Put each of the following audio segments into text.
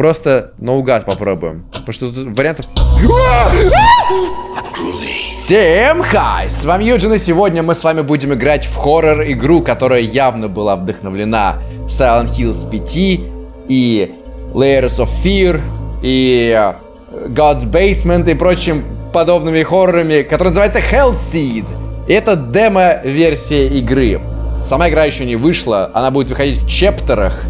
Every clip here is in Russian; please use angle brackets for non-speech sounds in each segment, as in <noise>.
Просто наугад попробуем. Потому что вариантов... Всем хай! С вами Юджин, и сегодня мы с вами будем играть в хоррор-игру, которая явно была вдохновлена Silent Hills 5 и Layers of Fear и э, God's Basement и прочим подобными хоррорами, который называется Hellseed. Это демо-версия игры. Сама игра еще не вышла, она будет выходить в чептерах.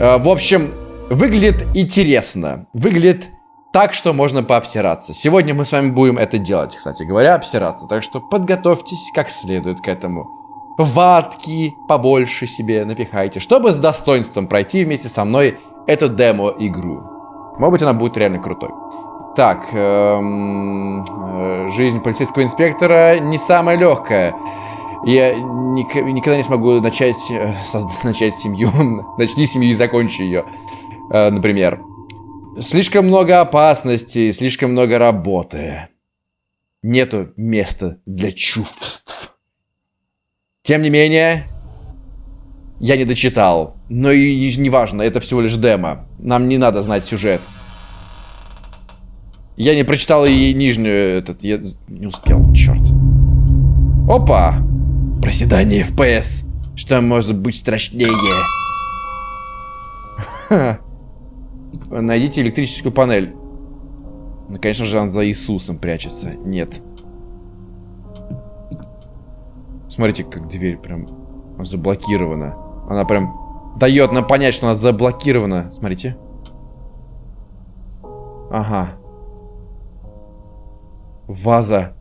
Э, в общем, выглядит интересно. Выглядит так, что можно пообсираться. Сегодня мы с вами будем это делать, кстати говоря, обсираться. Так что подготовьтесь как следует к этому. Ватки побольше себе напихайте, чтобы с достоинством пройти вместе со мной эту демо-игру. Может быть, она будет реально крутой. Так, эм, э, жизнь полицейского инспектора не самая легкая. Я ник никогда не смогу начать, э, <laughs> начать семью. Начни семью и закончи ее, э, например. Слишком много опасностей, слишком много работы. Нету места для чувств. Тем не менее, я не дочитал. Но и не важно, это всего лишь демо. Нам не надо знать сюжет. Я не прочитал и нижнюю этот, я не успел, черт. Опа! Проседание FPS. Что может быть страшнее? <laughs> Найдите электрическую панель. Ну, конечно же, он за Иисусом прячется. Нет. Смотрите, как дверь прям заблокирована. Она прям дает нам понять, что она заблокирована. Смотрите. Ага. Ваза.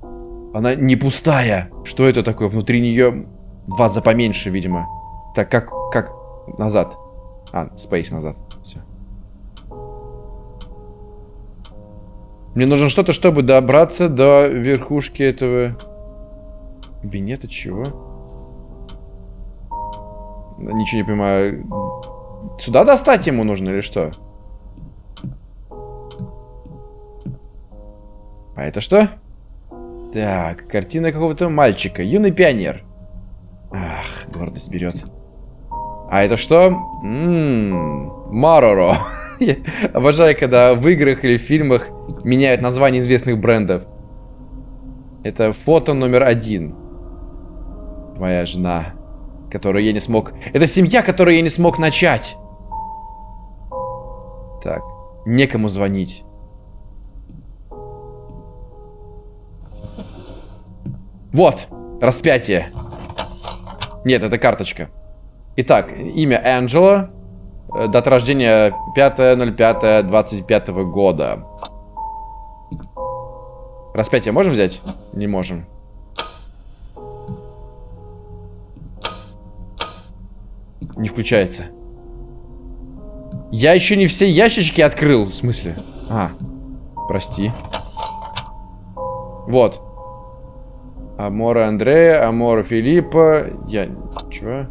Она не пустая. Что это такое? Внутри нее ваза поменьше, видимо. Так, как, как назад. А, спейс назад. Все. Мне нужно что-то, чтобы добраться до верхушки этого кабинета. Чего? Ничего не понимаю. Сюда достать ему нужно или что? А это что? Так, картина какого-то мальчика. Юный пионер. Ах, гордость берет. А это что? Ммм, Мароро. <laughs> Обожаю, когда в играх или в фильмах меняют название известных брендов. Это фото номер один. Твоя жена, которую я не смог... Это семья, которую я не смог начать. Так, некому звонить. Вот, распятие. Нет, это карточка. Итак, имя Анджела. Э, дата рождения 5.05.25 года. Распятие можем взять? Не можем. Не включается. Я еще не все ящички открыл. В смысле? А, прости. Вот. Амора Андрея, Амора Филиппа. Я... Чего?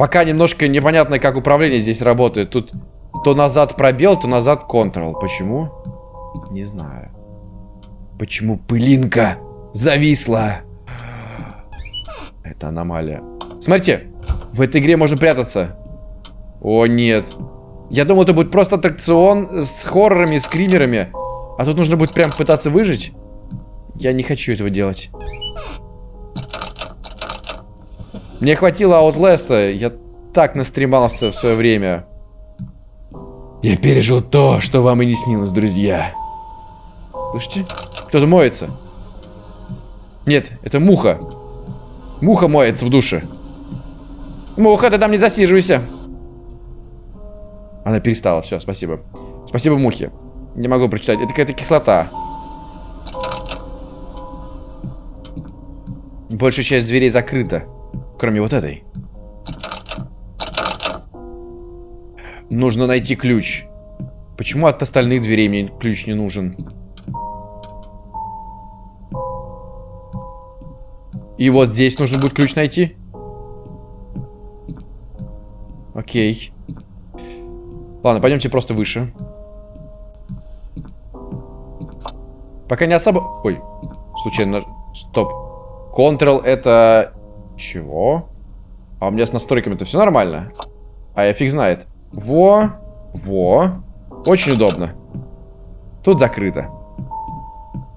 Пока немножко непонятно, как управление здесь работает. Тут то назад пробел, то назад Ctrl. Почему? Не знаю. Почему пылинка зависла? Это аномалия. Смотрите, в этой игре можно прятаться. О, нет. Я думал, это будет просто аттракцион с хоррорами, скримерами. А тут нужно будет прям пытаться выжить. Я не хочу этого делать. Мне хватило Outlast, я так настремался в свое время. Я пережил то, что вам и не снилось, друзья. Слышите? Кто-то моется. Нет, это муха. Муха моется в душе. Муха, ты там не засиживайся. Она перестала, все, спасибо. Спасибо мухе. Не могу прочитать. Это какая-то кислота. Большая часть дверей закрыта. Кроме вот этой. Нужно найти ключ. Почему от остальных дверей мне ключ не нужен? И вот здесь нужно будет ключ найти. Окей. Ладно, пойдемте просто выше. Пока не особо... Ой, случайно... Стоп. Ctrl это... Чего? А у меня с настройками-то все нормально? А я фиг знает. Во, во. Очень удобно. Тут закрыто.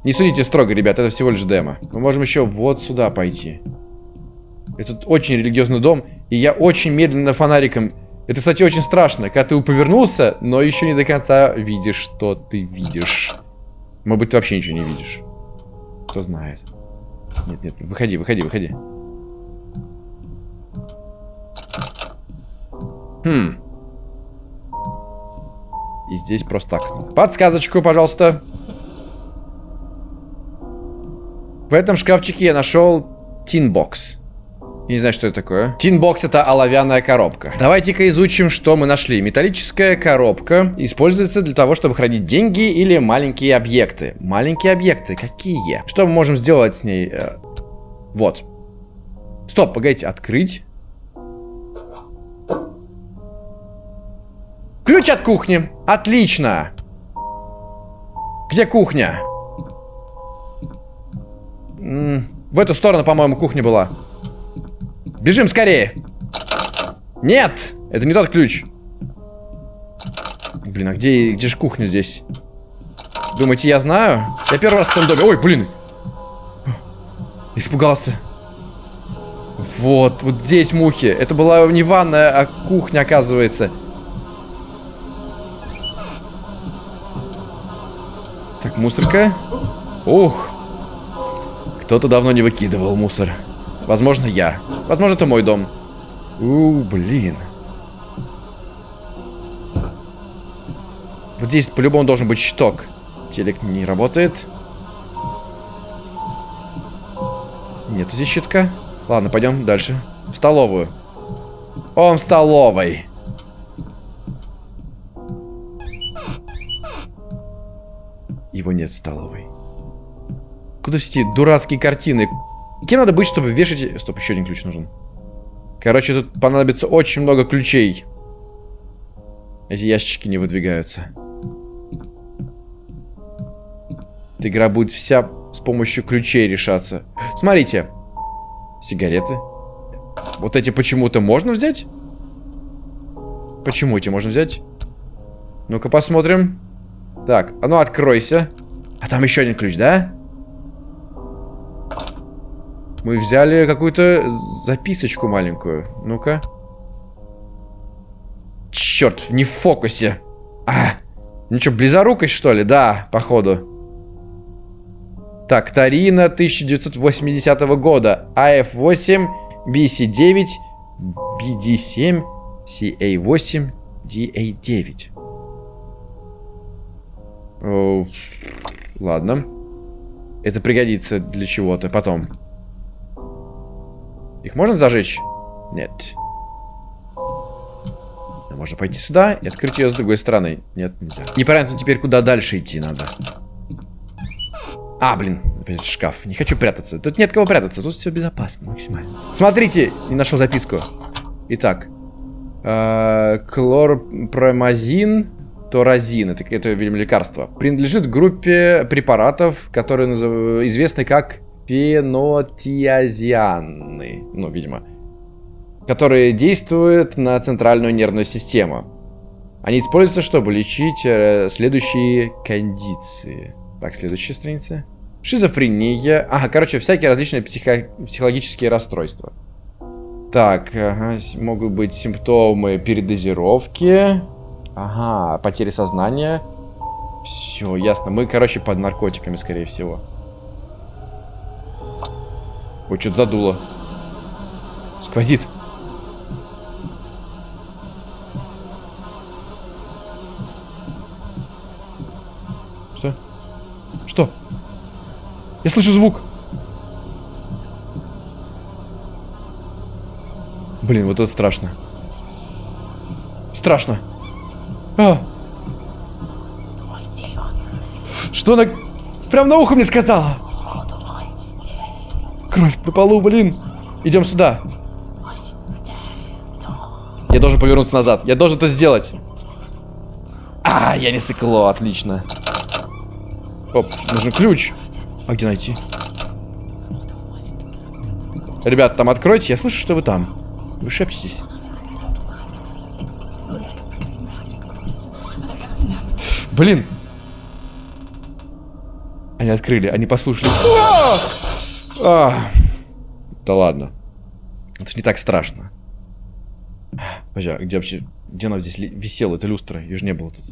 Не судите строго, ребят, это всего лишь демо. Мы можем еще вот сюда пойти. Это очень религиозный дом, и я очень медленно фонариком... Это, кстати, очень страшно, когда ты повернулся, но еще не до конца видишь, что ты видишь. Может быть, ты вообще ничего не видишь. Кто знает. Нет, нет, выходи, выходи, выходи. Хм. И здесь просто так. Подсказочку, пожалуйста. В этом шкафчике я нашел tin box. Я не знаю, что это такое. Tin box это оловянная коробка. Давайте-ка изучим, что мы нашли. Металлическая коробка используется для того, чтобы хранить деньги или маленькие объекты. Маленькие объекты какие? Что мы можем сделать с ней? Э, вот. Стоп, погодите, открыть. Ключ от кухни. Отлично. Где кухня? В эту сторону, по-моему, кухня была. Бежим скорее. Нет! Это не тот ключ. Блин, а где, где же кухня здесь? Думаете, я знаю? Я первый раз в этом доме. Ой, блин. Испугался. Вот, вот здесь мухи. Это была не ванная, а кухня, оказывается. Так, мусорка. Ух. Кто-то давно не выкидывал мусор. Возможно, я. Возможно, это мой дом. У, блин. Вот здесь по-любому должен быть щиток. Телек не работает. Нету здесь щитка. Ладно, пойдем дальше. В столовую. Он в столовой. Его нет в столовой. Куда все эти дурацкие картины? Кем надо быть, чтобы вешать... Стоп, еще один ключ нужен. Короче, тут понадобится очень много ключей. Эти ящички не выдвигаются. Эта игра будет вся с помощью ключей решаться. Смотрите. Сигареты. Вот эти почему-то можно взять? Почему эти можно взять? Ну-ка посмотрим. Так, а ну откройся. А там еще один ключ, да? Мы взяли какую-то записочку маленькую. Ну-ка. Черт, не в фокусе. А, ну что, близорукость, что ли? Да, походу. Так, Тарина 1980 года. АФ-8, BC-9, BD-7, CA-8, DA-9. Ладно. Это пригодится для чего-то потом. Их можно зажечь? Нет. Можно пойти сюда и открыть ее с другой стороны. Нет, нельзя. Непонятно теперь, куда дальше идти надо. А, блин, опять шкаф. Не хочу прятаться. Тут нет кого прятаться. Тут все безопасно максимально. Смотрите, не нашел записку. Итак. Э, Клорпромазин. Торазин. Это, это, видимо, лекарство. Принадлежит группе препаратов, которые назыв... известны как фенотиазианы, ну, видимо, которые действуют на центральную нервную систему. Они используются, чтобы лечить э, следующие кондиции. Так, следующая страница. Шизофрения. Ага, короче, всякие различные психо психологические расстройства. Так, ага, могут быть симптомы передозировки. Ага, потери сознания. Все, ясно. Мы, короче, под наркотиками, скорее всего. Ой, что-то задуло. Сквозит. Что? Что? Я слышу звук. Блин, вот это страшно. Страшно. А. Что она прям на ухо мне сказала? Кровь по полу, блин. Идем сюда. Я должен повернуться назад. Я должен это сделать. А, я не сыкло, отлично. Оп, нужен ключ. А где найти? Ребят, там откройте, я слышу, что вы там. Вы шепчетесь. Блин! Они открыли, они послушали. А! А! Да ладно. Это же не так страшно. Подожди, а где вообще... Где она здесь висела, эта люстра? Ее же не было тут.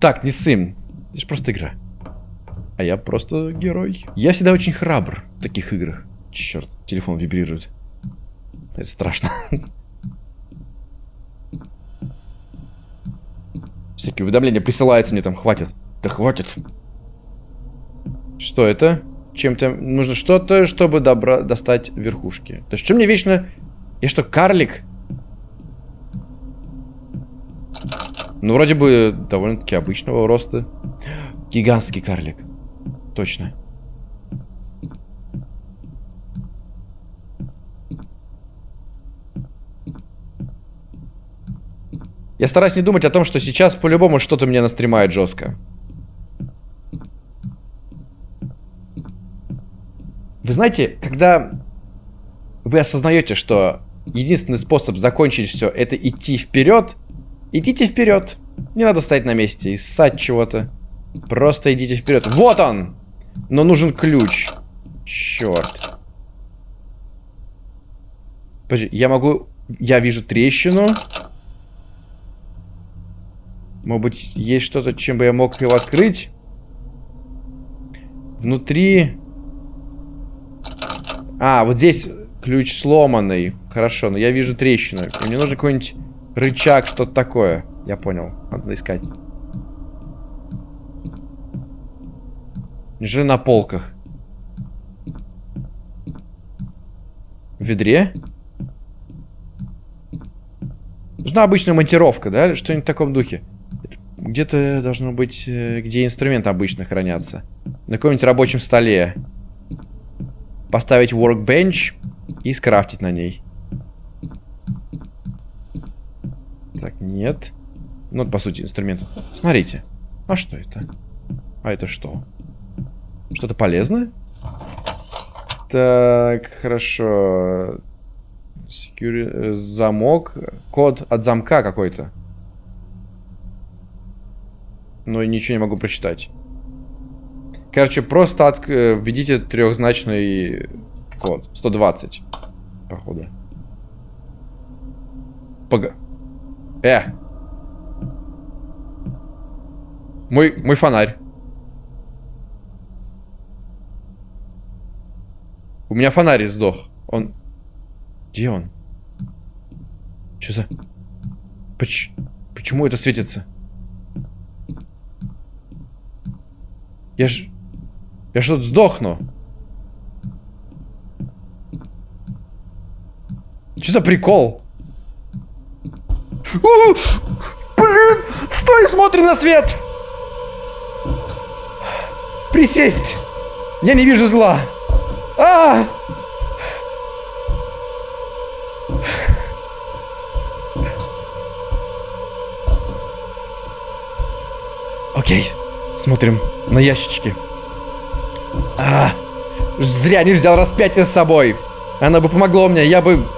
Так, не сын. Это же просто игра. А я просто герой. Я всегда очень храбр в таких играх. Черт, телефон вибрирует. Это страшно. <laughs> Всякие уведомления присылаются мне там, хватит. Да хватит. Что это? Чем-то нужно что-то, чтобы добра достать верхушки. То есть, что мне вечно... Я что, карлик? Ну, вроде бы довольно-таки обычного роста. Гигантский карлик. Точно. Я стараюсь не думать о том, что сейчас по-любому что-то меня настремает жестко. Вы знаете, когда вы осознаете, что единственный способ закончить все это идти вперед, идите вперед. Не надо стоять на месте и ссать чего-то. Просто идите вперед. Вот он! Но нужен ключ. Черт. Подожди, я могу... Я вижу трещину. Может быть, есть что-то, чем бы я мог его открыть? Внутри... А, вот здесь ключ сломанный. Хорошо, но я вижу трещину. И мне нужен какой-нибудь рычаг, что-то такое. Я понял. Надо искать. Неужели на полках? В ведре? Нужна обычная монтировка, да? Что-нибудь в таком духе. Где-то должно быть, э, где инструменты обычно хранятся. На каком-нибудь рабочем столе. Поставить workbench и скрафтить на ней. Так, нет. Ну, по сути, инструмент. Смотрите. А что это? А это что? Что-то полезное? Так, хорошо. Security... Замок. Код от замка какой-то. Но ничего не могу прочитать. Короче, просто от... Э, введите трехзначный код. 120. Походу. Пога. Э! Мой, мой фонарь. У меня фонарь сдох. Он... Где он? Что за... Поч... Почему это светится? Я ж... Я что тут сдохну? Что за прикол? Блин! Стой, смотрим на свет! Присесть! Я не вижу зла. А! Окей, смотрим на ящички. А, зря не взял распятие с собой. Оно бы помогло мне, я бы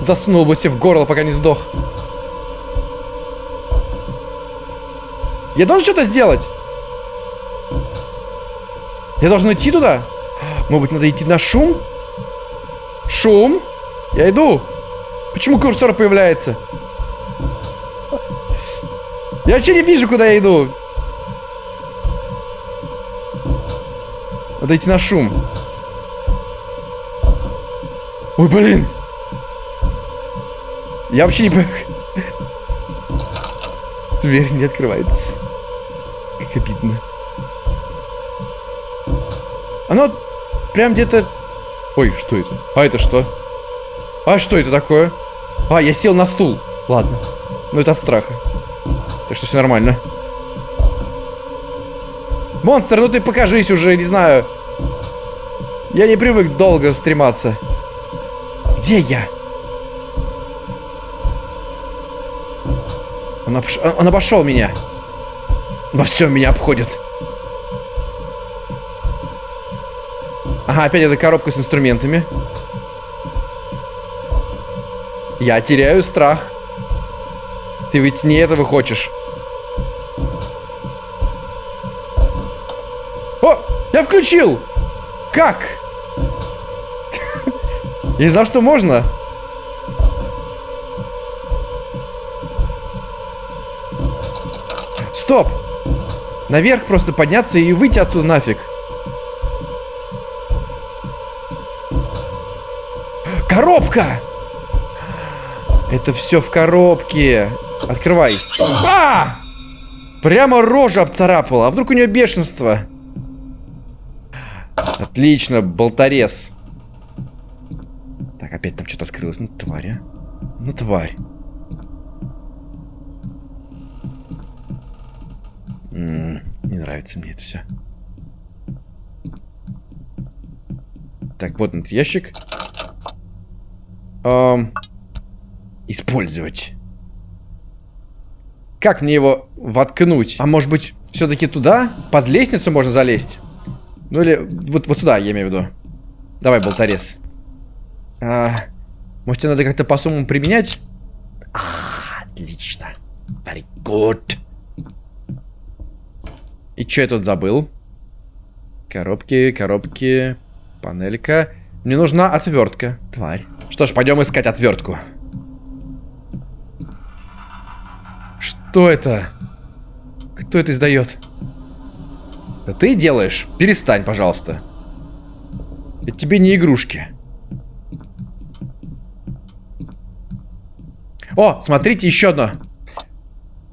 заснул бы себе в горло, пока не сдох. Я должен что-то сделать. Я должен идти туда? Может быть, надо идти на шум? Шум? Я иду. Почему курсор появляется? Я вообще не вижу, куда я иду. Идти на шум. Ой, блин. Я вообще не понимаю. Дверь не открывается. Как обидно. Оно прям где-то... Ой, что это? А это что? А что это такое? А, я сел на стул. Ладно. Ну это от страха. Так что все нормально. Монстр, ну ты покажись уже, не знаю. Я не привык долго стрематься. Где я? Он, обш... он обошел меня. Во всем меня обходит. Ага, опять эта коробка с инструментами. Я теряю страх. Ты ведь не этого хочешь. О, я включил! Как? Я не знал, что можно. Стоп! Наверх просто подняться и выйти отсюда нафиг. Коробка! Это все в коробке. Открывай. А! Прямо рожа обцарапала. А вдруг у нее бешенство? Отлично, болторез. Опять там что-то открылось. Ну, тварь, а. Ну, тварь. М -м, не нравится мне это все. Так, вот этот ящик. Эм, использовать. Как мне его воткнуть? А может быть, все-таки туда? Под лестницу можно залезть? Ну или вот, вот сюда, я имею в виду. Давай, болторез. А, может, тебе надо как-то по-сумму применять? А, отлично. Very good. И что я тут забыл? Коробки, коробки, панелька. Мне нужна отвертка, тварь. Что ж, пойдем искать отвертку. Что это? Кто это издает? Да ты делаешь? Перестань, пожалуйста. Это тебе не игрушки. О, смотрите, еще одно.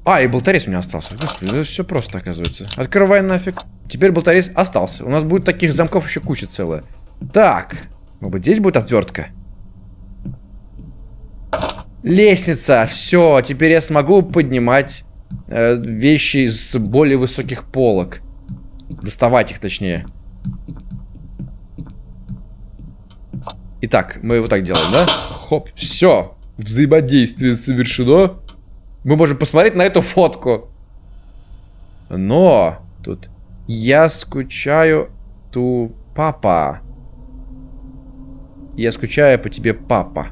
А, и болторез у меня остался. Господи, это все просто, оказывается. Открывай нафиг. Теперь болторез остался. У нас будет таких замков еще куча целая. Так. Может быть, здесь будет отвертка? Лестница. Все, теперь я смогу поднимать э, вещи с более высоких полок. Доставать их, точнее. Итак, мы вот так делаем, да? Хоп, все. Взаимодействие совершено. Мы можем посмотреть на эту фотку. Но тут я скучаю ту папа. Я скучаю по тебе, папа.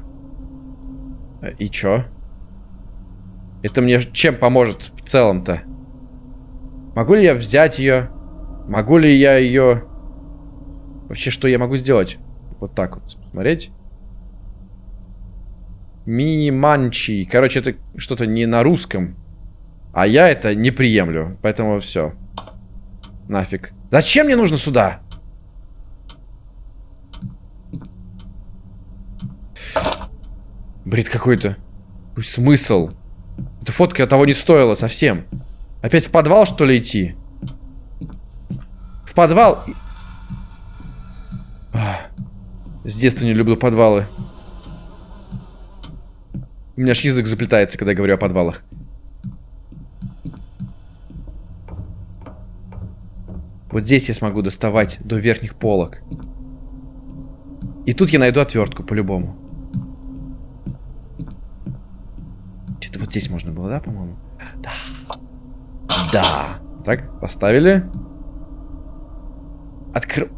И чё? Это мне чем поможет в целом-то? Могу ли я взять ее? Могу ли я ее... Вообще, что я могу сделать? Вот так вот. Смотреть. Миманчи. Короче, это что-то не на русском. А я это не приемлю. Поэтому все. Нафиг. Зачем мне нужно сюда? Бред какой-то. Смысл? Эта фотка того не стоила совсем. Опять в подвал, что ли, идти? В подвал? С детства не люблю подвалы. У меня аж язык заплетается, когда я говорю о подвалах. Вот здесь я смогу доставать до верхних полок. И тут я найду отвертку, по-любому. Где-то вот здесь можно было, да, по-моему? Да. Да. Так, поставили. Откр...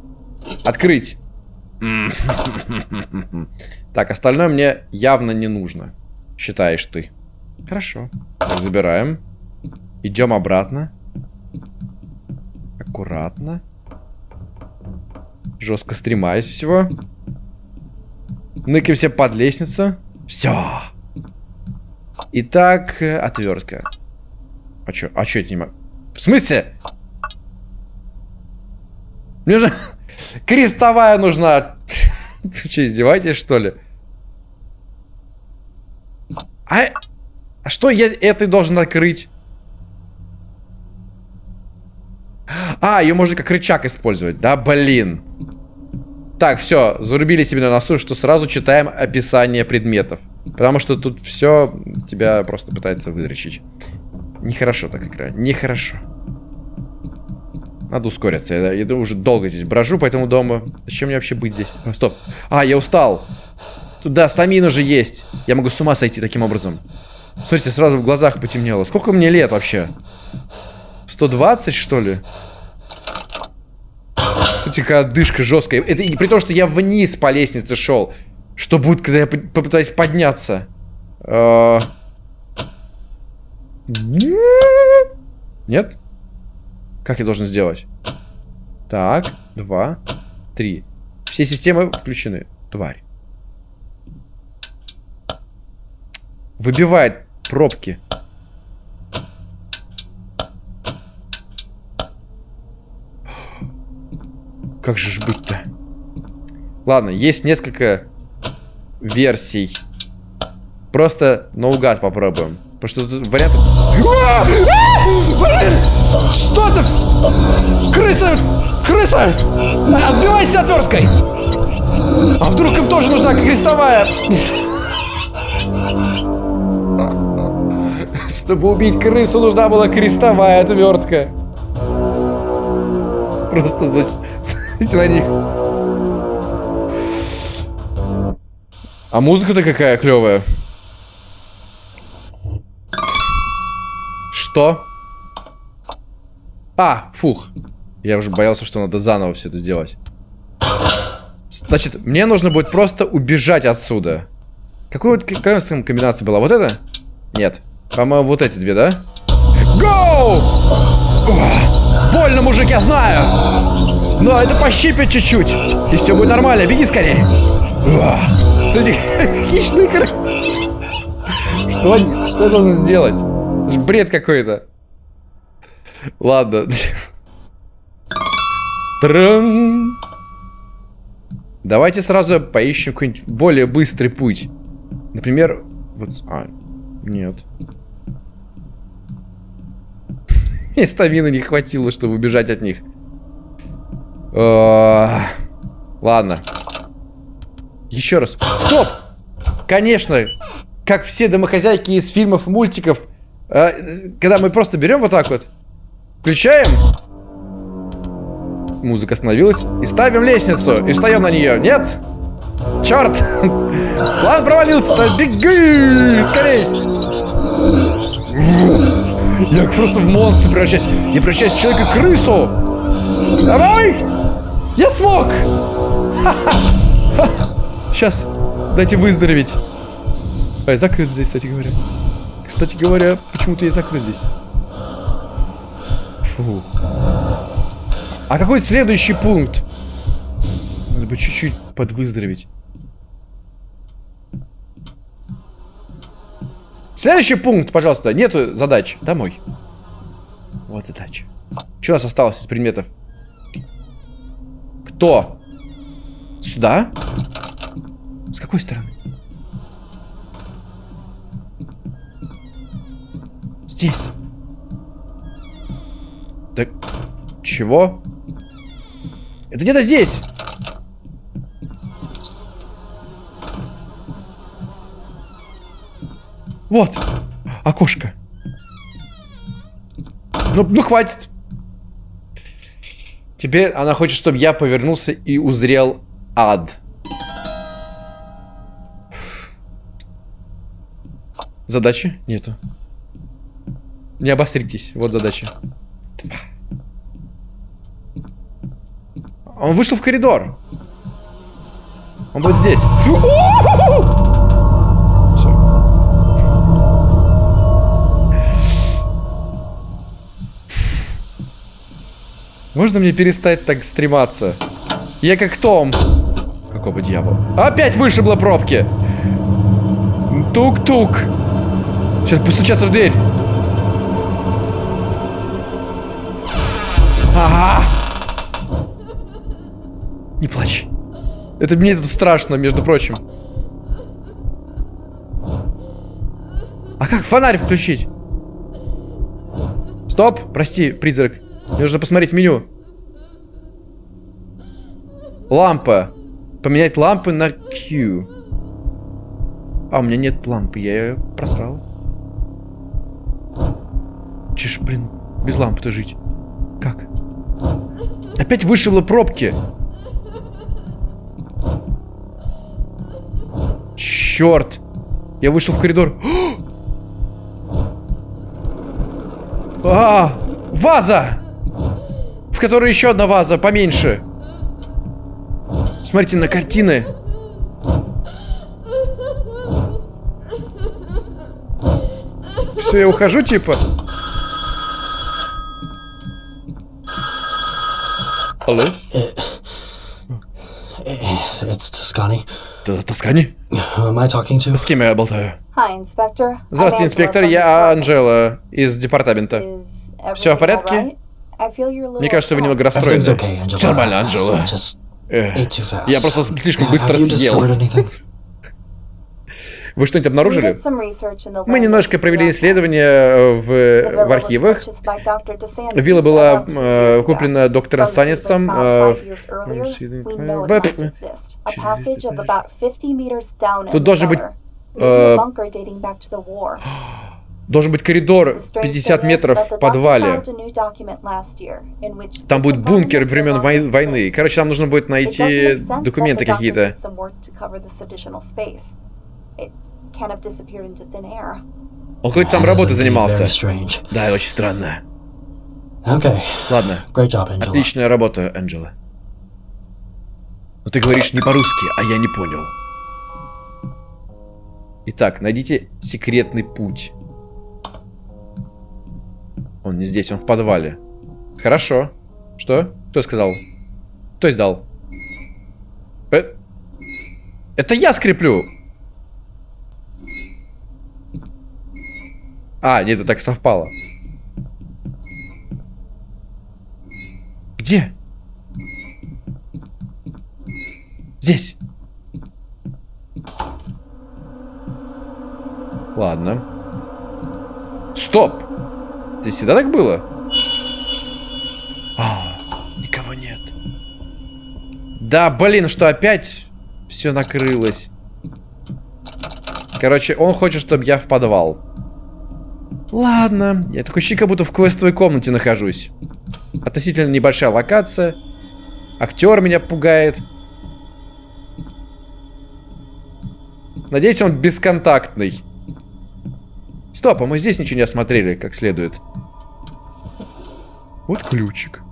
<sighs> Открыть. <laughs> Так, остальное мне явно не нужно. Считаешь ты. Хорошо. Так, забираем. Идем обратно. Аккуратно. Жестко стремаясь всего. Ныкаемся под лестницу. Все. Итак, отвертка. А чё? А чё это не могу? В смысле? Мне же <laughs> крестовая нужна. <laughs> Вы что, издеваетесь, что ли? А, а что я этой должен открыть? А, ее можно как рычаг использовать, да? Блин. Так, все, зарубили себе на носу, что сразу читаем описание предметов. Потому что тут все тебя просто пытается выдрочить. Нехорошо так играть, нехорошо. Надо ускориться. Я, я уже долго здесь брожу по этому дому. Зачем мне вообще быть здесь? Стоп. А, я устал. Тут, да, стамина же есть. Я могу с ума сойти таким образом. Смотрите, сразу в глазах потемнело. Сколько мне лет вообще? 120, что ли? Кстати, какая дышка жесткая. Это при том, что я вниз по лестнице шел. Что будет, когда я попытаюсь подняться? А... Нет? Как я должен сделать? Так, два, три. Все системы включены. Тварь. Выбивает пробки. Как же ж быть-то? Ладно, есть несколько версий. Просто наугад попробуем. Потому что тут вариантов... Что за... Крыса! Крыса! Отбивайся отверткой! А вдруг им тоже нужна крестовая? Чтобы убить крысу, нужна была крестовая отвертка. Просто смотрите на <laughs> них. А музыка-то какая клевая. Что? А, фух. Я уже боялся, что надо заново все это сделать. Значит, мне нужно будет просто убежать отсюда. Какой какая там комбинация была? Вот это? Нет. По-моему, вот эти две, да? Гоу! Больно, мужик, я знаю! Но это пощипит чуть-чуть. И все будет нормально. Беги скорее. Смотрите, <laughs> хищный крыс. Что, что я должен сделать? Это бред какой-то. Ладно. Трам. Давайте сразу поищем какой-нибудь более быстрый путь. Например, вот... А, нет. <laughs> И стамины не хватило, чтобы убежать от них. А, ладно. Еще раз. Стоп! Конечно, как все домохозяйки из фильмов и мультиков, а, когда мы просто берем вот так вот, включаем, музыка остановилась, и ставим лестницу, и встаем на нее. Нет? Черт! План провалился, беги! Скорей! Я просто в монстра превращаюсь. Я превращаюсь в человека-крысу! Давай! Я смог! <laughs> Сейчас, дайте выздороветь. Ай, закрыт здесь, кстати говоря. Кстати говоря, почему-то я закрыт здесь. Фу. А какой следующий пункт? Надо бы чуть-чуть подвыздороветь. Следующий пункт, пожалуйста. Нету задач. Домой. Вот задача. Что у нас осталось из предметов? Кто? Сюда? С какой стороны? Здесь. Так, чего? Это где-то здесь. Вот. Окошко. Ну, ну хватит. Теперь она хочет, чтобы я повернулся и узрел ад. Задачи нету. Не обостритесь. Вот задача. Он вышел в коридор. Он будет здесь. Можно мне перестать так стрематься? Я как Том. Какого дьявола? Опять вышибло пробки. Тук-тук. Сейчас постучаться в дверь. Ага. Не плачь. Это мне тут страшно, между прочим. А как фонарь включить? Стоп, прости, призрак. Мне нужно посмотреть меню. Лампа. Поменять лампы на Q. А, у меня нет лампы, я ее просрал. Чеш, блин, без лампы-то жить. Как? Опять вышибло пробки. Черт! Я вышел в коридор. <gasps> А, ваза! которой еще одна ваза, поменьше. Смотрите на картины. Все, я ухожу, типа. Алло? It's Toscani. Тоскани? Am I talking to? С кем я болтаю? Hi, Здравствуйте, инспектор. Я Анжела из департамента. Все в порядке? Мне кажется, вы немного расстроены. Всё нормально, fast. Я просто слишком быстро съел. Вы что-нибудь We обнаружили? Мы немножко провели исследование э, в, э, в архивах. Вилла была э, куплена доктором Саннисом. found э, в- we know it Бэп. must exist. A passage of about 50 meters down in Тут должен быть, э, Должен быть коридор The strange 50 thing is метров в подвале. Там будет бункер времен войны. Короче, нам нужно будет найти документы какие-то. Он какой-то там работой занимался. Да, очень странно. Ладно, отличная работа, Энджела. Но ты говоришь не по-русски, а я не понял. Итак, найдите секретный путь. Он не здесь, он в подвале. Хорошо. Что? Кто сказал? Кто издал? Э? Это я скреплю! А, нет, это так совпало. Где? Здесь. Ладно. Стоп! Здесь всегда так было? А, никого нет. Да, блин, что опять все накрылось. Короче, он хочет, чтобы я в подвал. Ладно. Я такой ощущение, как будто в квестовой комнате нахожусь. Относительно небольшая локация. Актер меня пугает. Надеюсь, он бесконтактный. Стоп, а мы здесь ничего не осмотрели как следует. Вот ключик.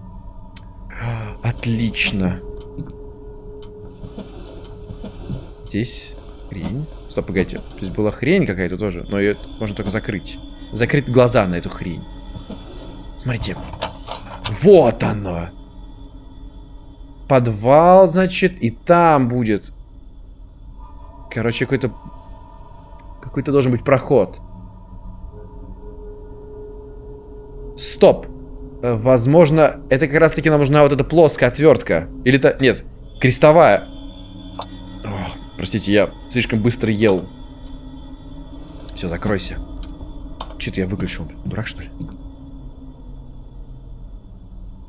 Отлично. Здесь хрень. Стоп, погодите. Здесь была хрень какая-то тоже, но ее можно только закрыть. Закрыть глаза на эту хрень. Смотрите. Вот оно. Подвал, значит, и там будет. Короче, какой-то... Какой-то должен быть проход. Стоп. Э, Возможно, это как раз-таки нам нужна вот эта плоская отвертка. Или это... Нет, крестовая. Ох, простите, я слишком быстро ел. Все, закройся. Что-то я выключил. Дурак, что ли?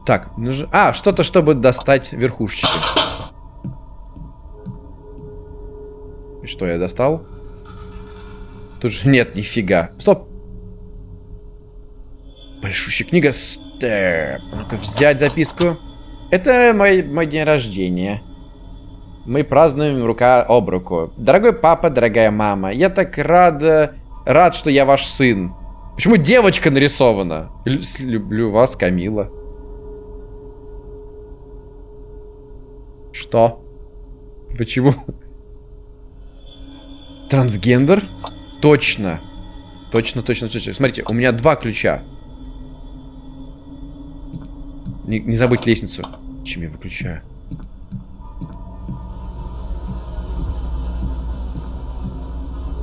Так, нужно... А, что-то, чтобы достать верхушечки. И что, я достал? Тут же нет, нифига. Стоп. Большущая книга. Степ. Ну-ка, взять записку. Это мой, мой день рождения. Мы празднуем рука об руку. Дорогой папа, дорогая мама, я так рад, рад, что я ваш сын. Почему девочка нарисована? Люблю вас, Камила. Что? Почему? Трансгендер? Точно. Точно, точно, точно. Смотрите, у меня два ключа. Не, не забыть лестницу. Чем я выключаю?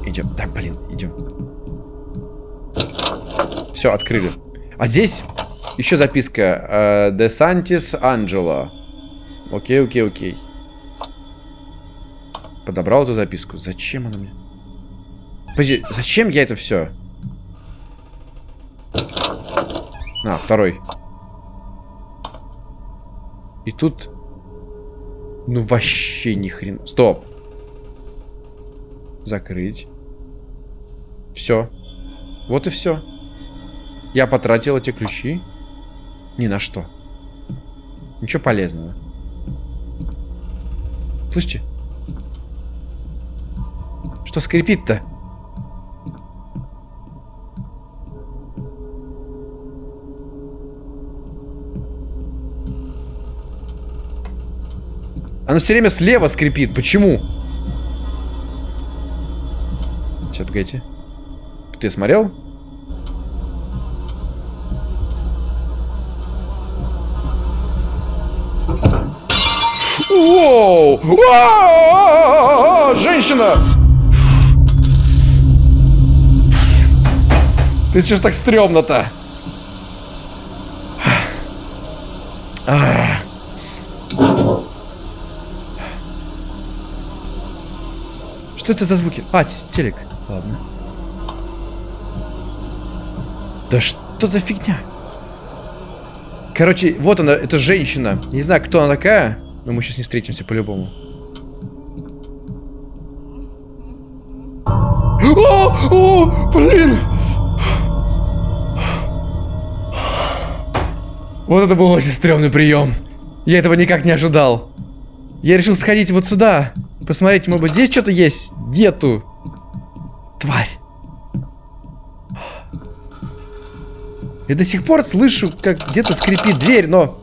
Идем. Так, блин, идем. Все, открыли. А здесь еще записка. Де Сантис Анджело. Окей, окей, окей. Подобрал эту записку. Зачем она мне? Подожди, зачем я это все? А, второй. И тут... Ну, вообще ни хрена. Стоп. Закрыть. Все. Вот и все. Я потратил эти ключи. Ни на что. Ничего полезного. Слышите? Что скрипит-то? Оно все время слева скрипит. Почему? Сейчас, погодите. Ты смотрел? Воу! Женщина! Ты че ж так стрёмно-то? Что это за звуки? А, т- телек. Ладно. Да что за фигня? Короче, вот она, это женщина. Не знаю, кто она такая, но мы сейчас не встретимся по-любому. О, о, блин! Вот это был очень стрёмный прием. Я этого никак не ожидал. Я решил сходить вот сюда. Посмотреть, может быть, здесь что-то есть? Нету. Тварь. Я до сих пор слышу, как где-то скрипит дверь, но...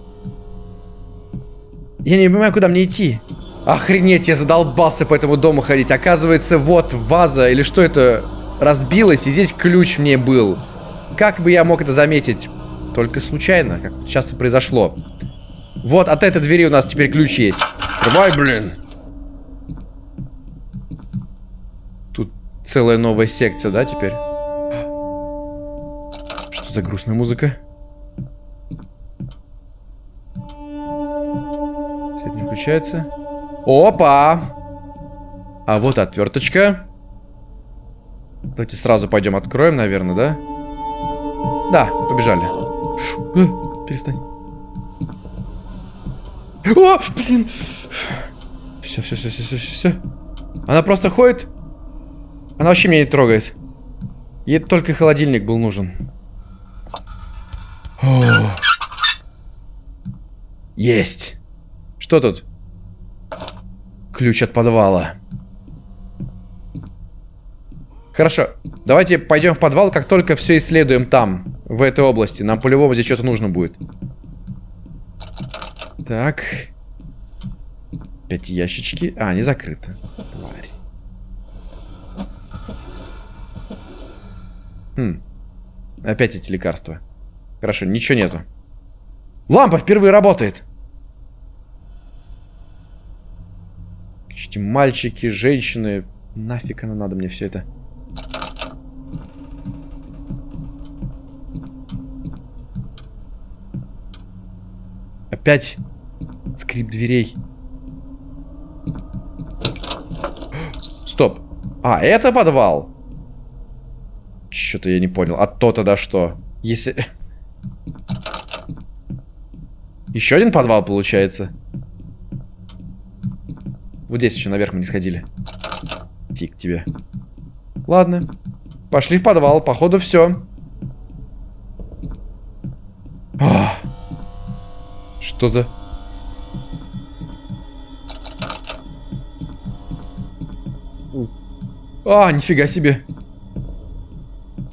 Я не понимаю, куда мне идти. Охренеть, я задолбался по этому дому ходить. Оказывается, вот ваза, или что это, разбилась, и здесь ключ мне был. Как бы я мог это заметить? Только случайно, как сейчас и произошло. Вот от этой двери у нас теперь ключ есть. Открывай, блин. Тут целая новая секция, да, теперь? Что за грустная музыка? Свет не включается. Опа! А вот отверточка. Давайте сразу пойдем откроем, наверное, да? Да, побежали. Фу, э, перестань. О, блин. Все, все, все, все, все, все. Она просто ходит. Она вообще меня не трогает. Ей только холодильник был нужен. О. Есть. Что тут? Ключ от подвала. Хорошо. Давайте пойдем в подвал, как только все исследуем там, в этой области. Нам по-любому здесь что-то нужно будет. Так. Опять ящички. А, не закрыто. Тварь. Хм. Опять эти лекарства. Хорошо, ничего нету. Лампа впервые работает. Эти мальчики, женщины. Нафиг оно надо мне все это. Опять скрип дверей. Стоп. А, это подвал? Что-то я не понял. А то тогда что? Если... Еще один подвал получается. Вот здесь еще наверх мы не сходили. Фиг тебе. Ладно. Пошли в подвал. Походу все. Что за... А, нифига себе.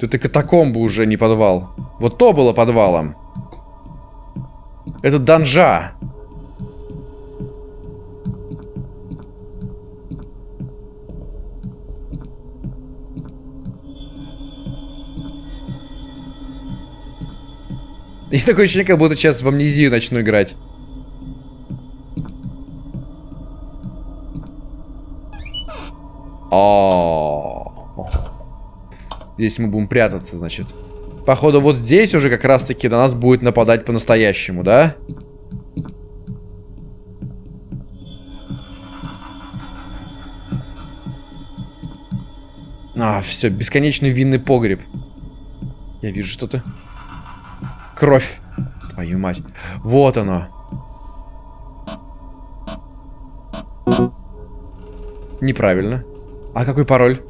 Это катакомбы уже, не подвал. Вот то было подвалом. Это данжа. И такое ощущение, как будто сейчас в амнезию начну играть. О, Здесь мы будем прятаться, значит. Походу, вот здесь уже как раз-таки на нас будет нападать по-настоящему, да? А, все, бесконечный винный погреб. Я вижу что-то. Кровь. Твою мать. Вот оно. Неправильно. А какой пароль?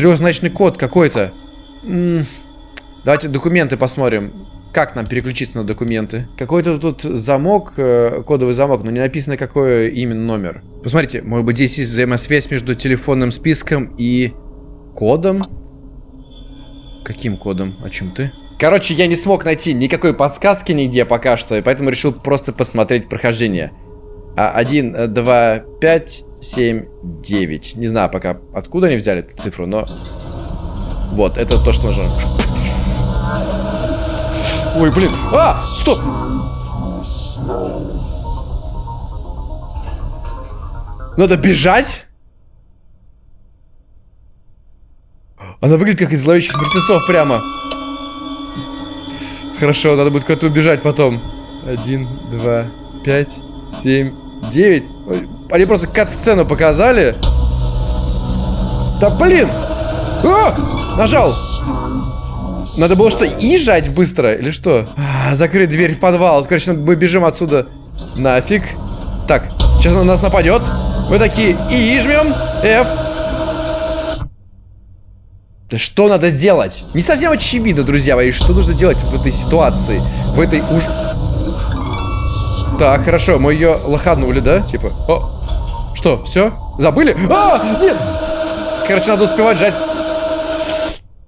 Трехзначный код какой-то. Давайте документы посмотрим. Как нам переключиться на документы? Какой-то тут замок, э, кодовый замок, но не написано, какой именно номер. Посмотрите, может быть, здесь есть взаимосвязь между телефонным списком и кодом? Каким кодом? О чем ты? Короче, я не смог найти никакой подсказки нигде пока что, и поэтому решил просто посмотреть прохождение. А, 1, 2, 5, 7, 9. Не знаю пока, откуда они взяли эту цифру, но... Вот, это то, что нужно. Ой, блин. А, стоп. Надо бежать? Она выглядит как из зловещих мертвецов прямо. Хорошо, надо будет куда-то убежать потом. Один, два, пять, семь, девять. Ой, Они просто кат-сцену показали. Да блин! А! Нажал! Надо было что, и жать быстро? Или что? А, закрыть дверь в подвал. Короче, мы бежим отсюда. Нафиг. Так, сейчас он на нас нападет. Мы такие, и жмем. F. Да что надо делать? Не совсем очевидно, друзья мои, что нужно делать в этой ситуации. В этой уж... Так, хорошо, мы ее лоханули, да? Типа, о, что, все? Забыли? А, нет! Короче, надо успевать жать.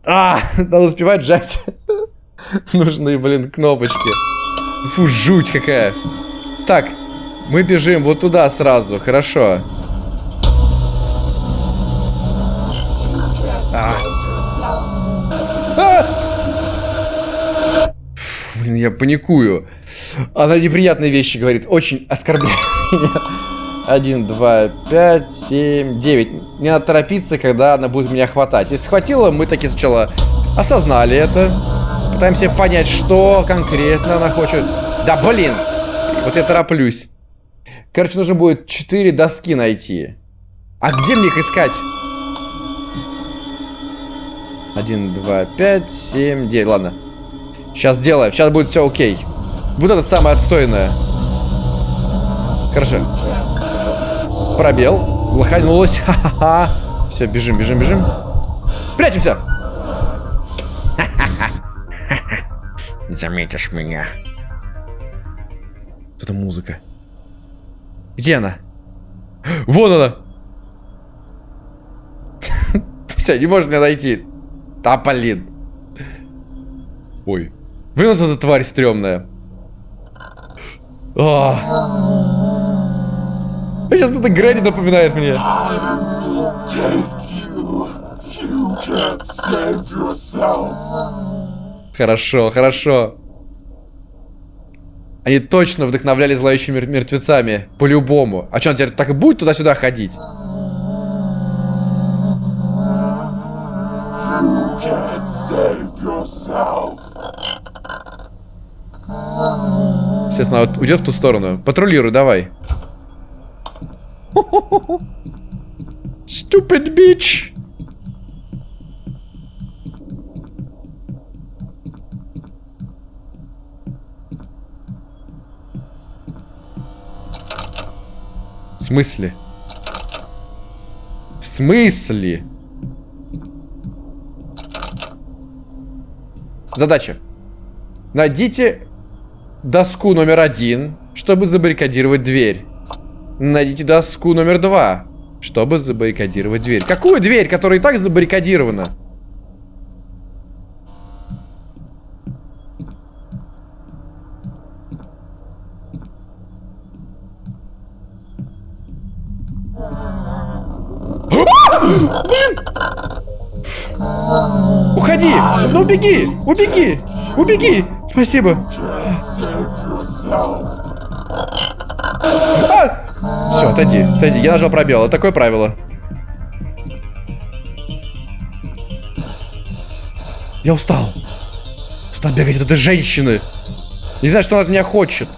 А, надо успевать жать. <laughs> Нужные, блин, кнопочки. Фу, жуть какая. Так, мы бежим вот туда сразу, хорошо. А. А! Блин, я паникую. Она неприятные вещи говорит. Очень оскорбляет меня. Один, два, пять, семь, девять. Не надо торопиться, когда она будет меня хватать. Если схватила, мы таки сначала осознали это. Пытаемся понять, что конкретно она хочет. Да блин! Вот я тороплюсь. Короче, нужно будет 4 доски найти. А где мне их искать? 1, 2, 5, 7, 9. Ладно. Сейчас сделаем. Сейчас будет все окей. Вот это самое отстойное. Хорошо. Пробел. Лоханулась. <laughs> Ха-ха-ха. Все, бежим, бежим, бежим. Прячемся. <laughs> Не заметишь меня. Вот это музыка. Где она? <gasps> Вон она. <laughs> Все, не может меня найти. Да, блин. Ой. Вот эта тварь стрёмная. А. Сейчас это Грэнни напоминает мне. Хорошо, хорошо. Они точно вдохновляли зловещими мер- мертвецами. По-любому. А что, он теперь так и будет туда-сюда ходить? Естественно, вот уйдет в ту сторону. Патрулируй, давай. Stupid bitch. В смысле? В смысле? Задача. Найдите доску номер один, чтобы забаррикадировать дверь. Найдите доску номер два, чтобы забаррикадировать дверь. Какую дверь, которая и так забаррикадирована? Уходи! Ну беги! Убеги! Убеги! Спасибо. Все, отойди, отойди. Я нажал пробел. Это такое правило. Я устал. Устал бегать от этой женщины. Не знаю, что она от меня хочет.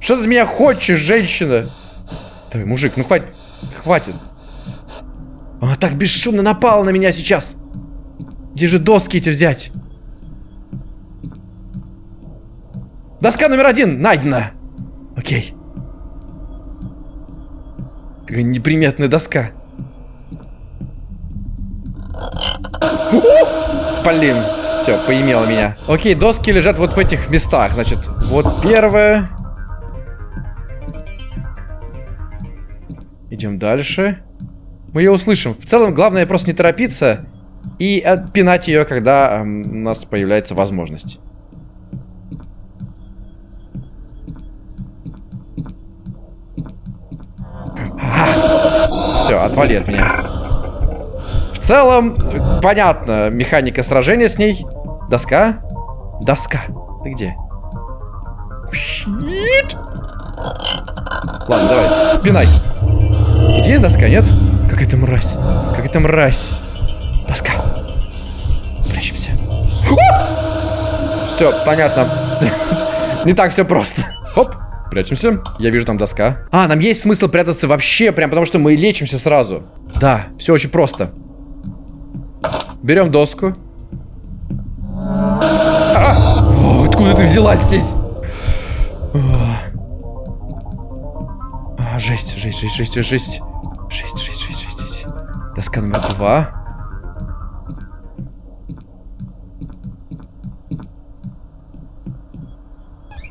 Что ты от меня хочешь, женщина? Давай, мужик, ну хватит. Хватит. Она так бесшумно напала на меня сейчас. Где же доски эти взять? Доска номер один найдена. Окей. Неприметная доска. Блин, все, поимело меня. Окей, доски лежат вот в этих местах. Значит, вот первая. Идем дальше. Мы ее услышим. В целом, главное просто не торопиться и отпинать ее, когда у нас появляется возможность. Все, отвали от меня. В целом, понятно, механика сражения с ней. Доска? Доска. Ты где? Нет. Ладно, давай, пинай. Тут есть доска, нет? Как это мразь? Как это мразь? Доска. Прячемся. Все, понятно. <laughs> Не так все просто. Хоп, прячемся. Я вижу там доска. А, нам есть смысл прятаться вообще, прям потому что мы лечимся сразу. Да, все очень просто. Берем доску. А! Откуда ты взялась здесь? А, жесть, жесть, жесть, жесть, жесть. Жесть, жесть, жесть, жесть, жесть. Доска номер два.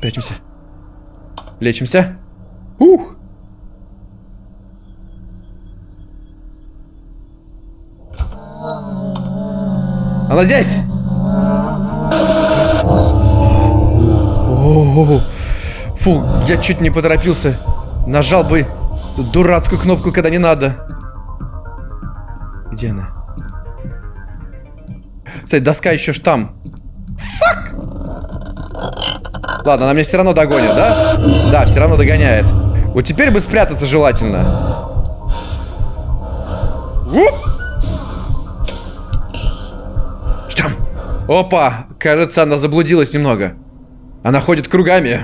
Прячемся. Лечимся. Ух. Она здесь! О, Фу, я чуть не поторопился. Нажал бы дурацкую кнопку, когда не надо. Где она? Кстати, доска еще ж там. Ладно, она меня все равно догонит, да? Да, все равно догоняет. Вот теперь бы спрятаться желательно. Что? Опа! Кажется, она заблудилась немного. Она ходит кругами.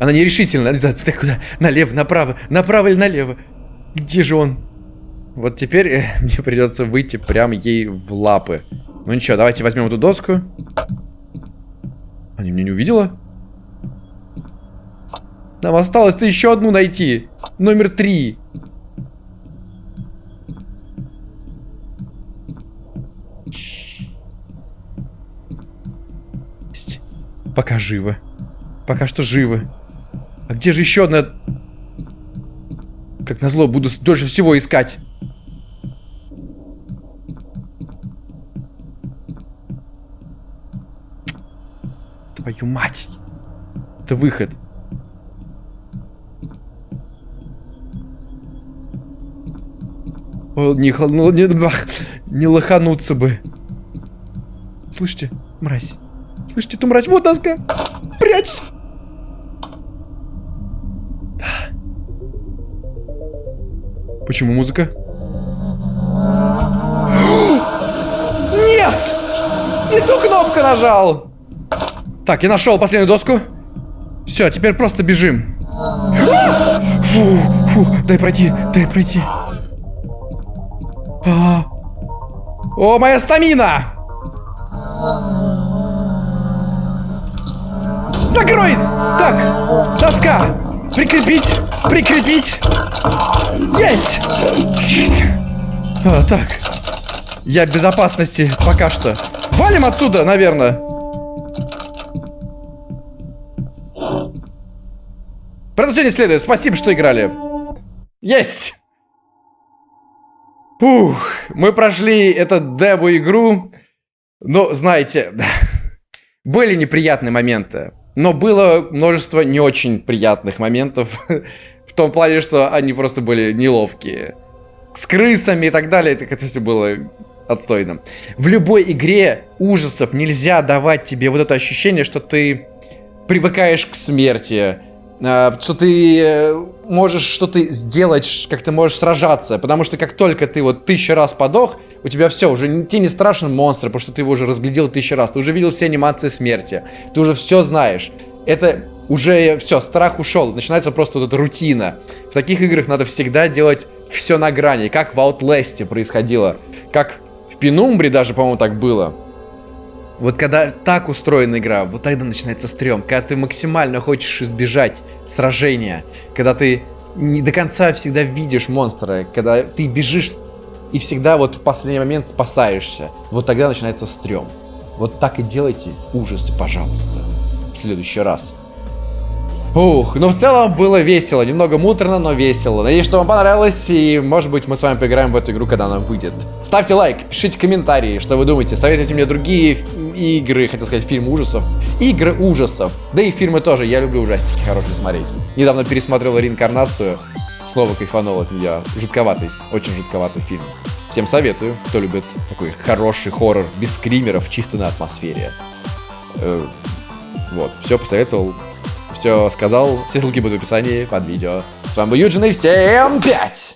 Она нерешительна. Так куда? Налево, направо, направо или налево? Где же он? Вот теперь э, <laughs> мне придется выйти прямо ей в лапы. Ну ничего, давайте возьмем эту доску. Она меня не увидела? Нам осталось-то еще одну найти. Номер три. Пока живо. Пока что живо. А где же еще одна... Как назло, буду дольше всего искать. Твою мать. Это выход. Не, ну, не, не лохануться бы. Слышите, мразь? Слышите эту мразь? Вот доска! Прячься! Да. Почему музыка? <gasps> Нет! Не ту кнопку нажал! Так, я нашел последнюю доску. Все, теперь просто бежим. <gasps> Фу, фу, дай пройти, дай пройти. О, моя стамина! Закрой! Так, доска! Прикрепить! Прикрепить! Есть! А, так. Я в безопасности пока что. Валим отсюда, наверное. Продолжение следует. Спасибо, что играли. Есть! Ух, мы прошли эту дебу-игру. Но, знаете, <laughs> были неприятные моменты. Но было множество не очень приятных моментов. <laughs> В том плане, что они просто были неловкие. С крысами и так далее. Это все было отстойно. В любой игре ужасов нельзя давать тебе вот это ощущение, что ты привыкаешь к смерти. А, Что ты э, можешь что-то сделать, как ты можешь сражаться. Потому что как только ты вот тысячу раз подох, у тебя все, уже тебе не страшен монстр, потому что ты его уже разглядел тысячу раз. Ты уже видел все анимации смерти. Ты уже все знаешь. Это уже все, страх ушел. Начинается просто вот эта рутина. В таких играх надо всегда делать все на грани. Как в Outlast происходило. Как в Пенумбре даже, по-моему, так было. Вот когда так устроена игра, вот тогда начинается стрём. Когда ты максимально хочешь избежать сражения. Когда ты не до конца всегда видишь монстра. Когда ты бежишь и всегда вот в последний момент спасаешься. Вот тогда начинается стрём. Вот так и делайте ужасы, пожалуйста. В следующий раз. Ух, ну в целом было весело. Немного муторно, но весело. Надеюсь, что вам понравилось. И может быть мы с вами поиграем в эту игру, когда она выйдет. Ставьте лайк, пишите комментарии, что вы думаете. Советуйте мне другие игры, хотел сказать, фильм ужасов. Игры ужасов. Да и фильмы тоже. Я люблю ужастики хорошие смотреть. Недавно пересмотрел реинкарнацию. Снова кайфанул от нее. Жутковатый. Очень жутковатый фильм. Всем советую, кто любит такой хороший хоррор без скримеров, чисто на атмосфере. Э, Вот, все посоветовал, все сказал, все ссылки будут в описании под видео. С вами был Юджин и всем пять!